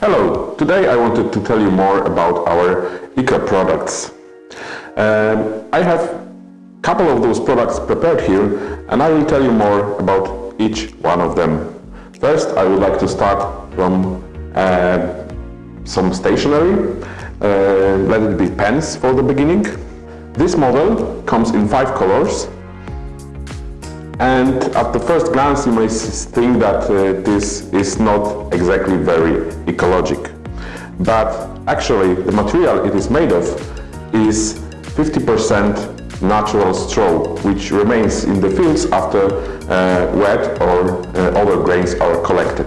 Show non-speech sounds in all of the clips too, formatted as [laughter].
Hello, today I wanted to tell you more about our ICA products. Um, I have a couple of those products prepared here and I will tell you more about each one of them. First, I would like to start from uh, some stationery. Uh, let it be pens for the beginning. This model comes in five colors and at the first glance you may think that uh, this is not exactly very ecologic. But actually the material it is made of is 50% natural straw which remains in the fields after uh, wet or uh, other grains are collected.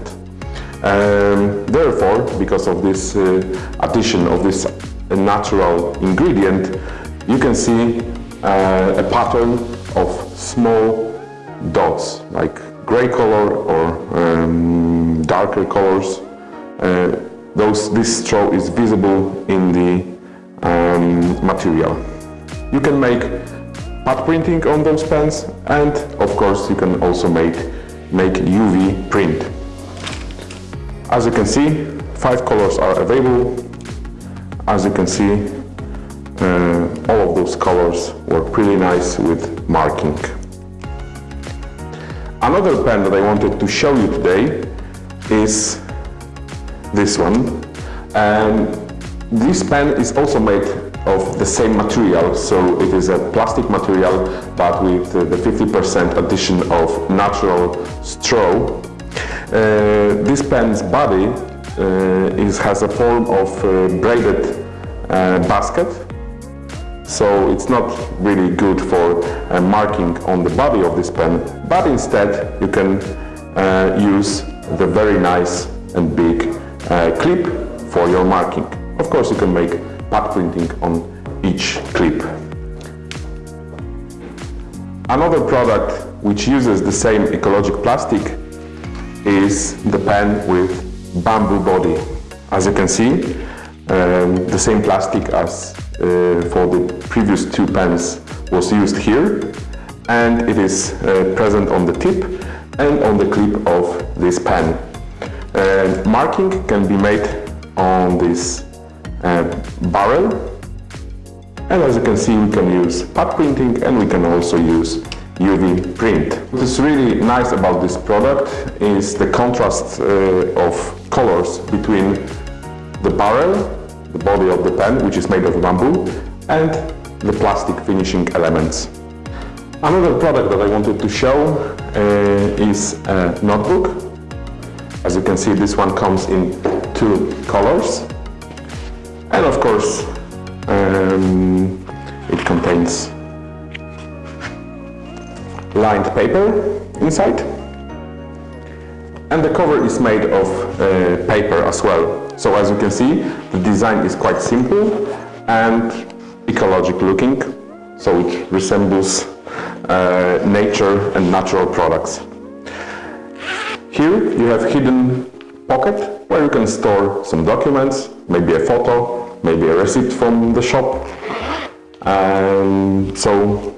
Um, therefore, because of this uh, addition of this natural ingredient, you can see uh, a pattern of small dots, like gray color or um, darker colors. Uh, those, this straw is visible in the um, material. You can make pad printing on those pens and of course you can also make, make UV print. As you can see, five colors are available. As you can see, uh, all of those colors work really nice with marking. Another pen that I wanted to show you today is this one. And this pen is also made of the same material, so it is a plastic material but with uh, the 50% addition of natural straw. Uh, this pen's body uh, is, has a form of uh, braided uh, basket so it's not really good for uh, marking on the body of this pen, but instead you can uh, use the very nice and big uh, clip for your marking. Of course you can make pad printing on each clip. Another product which uses the same ecologic plastic is the pen with bamboo body. As you can see, um, the same plastic as for the previous two pens was used here and it is uh, present on the tip and on the clip of this pen. Uh, marking can be made on this uh, barrel and as you can see we can use pad printing and we can also use UV print. What is really nice about this product is the contrast uh, of colors between the barrel, the body of the pen, which is made of bamboo, and the plastic finishing elements. Another product that I wanted to show uh, is a notebook. As you can see, this one comes in two colors. And of course, um, it contains lined paper inside. And the cover is made of uh, paper as well. So as you can see, the design is quite simple and ecologic looking, so it resembles uh, nature and natural products. Here you have hidden pocket where you can store some documents, maybe a photo, maybe a receipt from the shop. And so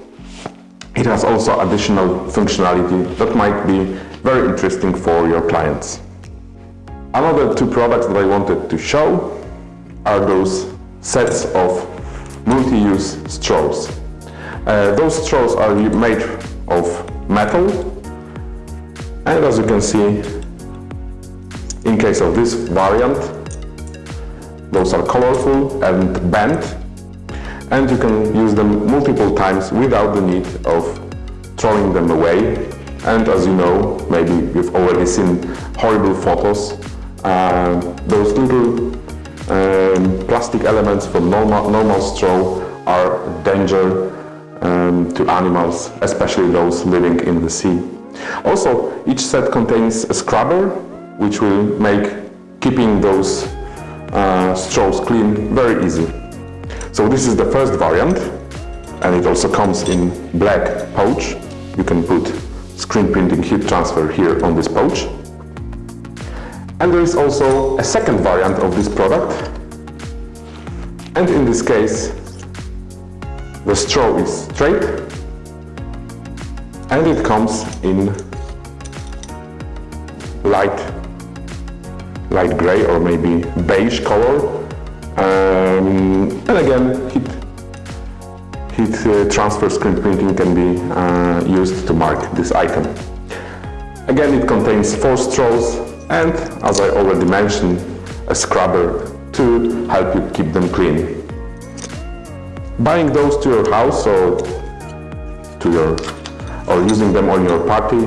it has also additional functionality that might be very interesting for your clients. Another two products that I wanted to show are those sets of multi-use straws. Uh, those straws are made of metal and as you can see in case of this variant those are colorful and bent and you can use them multiple times without the need of throwing them away and as you know maybe you've already seen horrible photos uh, those little um, plastic elements from normal, normal straw are danger um, to animals, especially those living in the sea. Also, each set contains a scrubber, which will make keeping those uh, straws clean very easy. So this is the first variant, and it also comes in black pouch. You can put screen printing heat transfer here on this pouch. And there is also a second variant of this product. And in this case, the straw is straight and it comes in light light gray or maybe beige color. Um, and again, heat, heat transfer screen printing can be uh, used to mark this item. Again, it contains four straws and, as I already mentioned, a scrubber to help you keep them clean. Buying those to your house or to your or using them on your party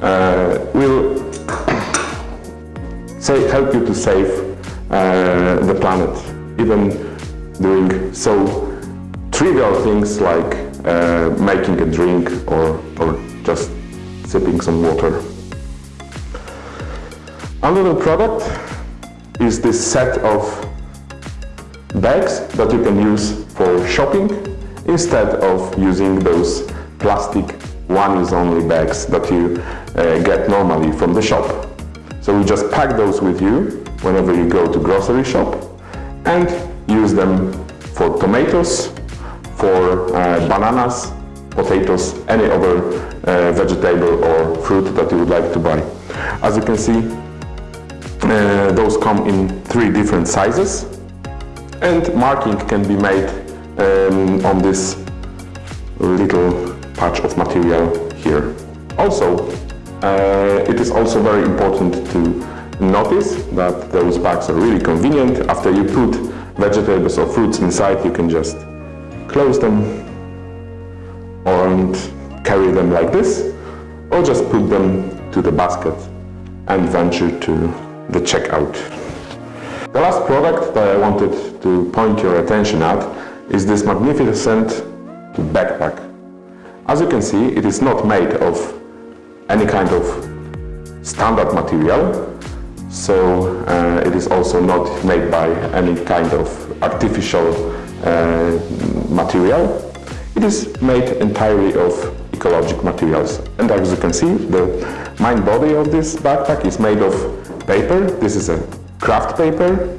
uh, will [coughs] say, help you to save uh, the planet, even doing so trivial things like uh, making a drink or, or just sipping some water. Another product is this set of bags that you can use for shopping instead of using those plastic one-use only bags that you uh, get normally from the shop. So we just pack those with you whenever you go to grocery shop and use them for tomatoes, for uh, bananas, potatoes, any other uh, vegetable or fruit that you would like to buy. As you can see, uh, those come in three different sizes and marking can be made um, on this little patch of material here. Also, uh, it is also very important to notice that those bags are really convenient. After you put vegetables or fruits inside, you can just close them and carry them like this, or just put them to the basket and venture to the checkout. The last product that I wanted to point your attention at is this magnificent backpack. As you can see, it is not made of any kind of standard material, so uh, it is also not made by any kind of artificial material. It is made entirely of ecologic materials. And as you can see, the main body of this backpack is made of paper. This is a kraft paper.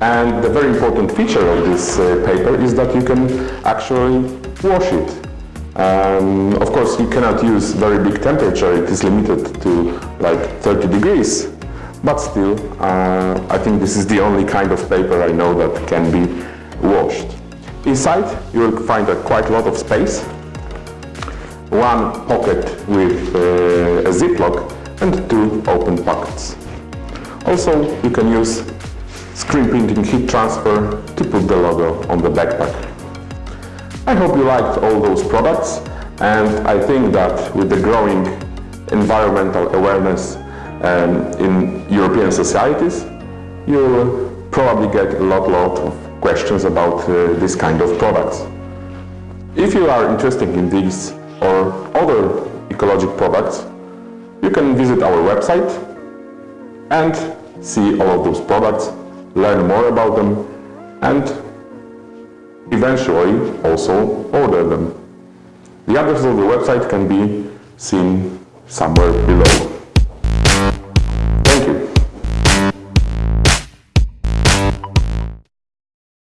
And the very important feature of this uh, paper is that you can actually wash it. Um, of course, you cannot use very big temperature. It is limited to like 30 degrees. But still, uh, I think this is the only kind of paper I know that can be washed. Inside, you will find a quite a lot of space. One pocket with uh, a ziplock and two open pockets. Also, you can use screen printing heat transfer to put the logo on the backpack. I hope you liked all those products and I think that with the growing environmental awareness um, in European societies, you'll probably get a lot, lot of questions about uh, this kind of products. If you are interested in these or other ecologic products, you can visit our website and see all of those products, learn more about them and eventually also order them. The address of the website can be seen somewhere below.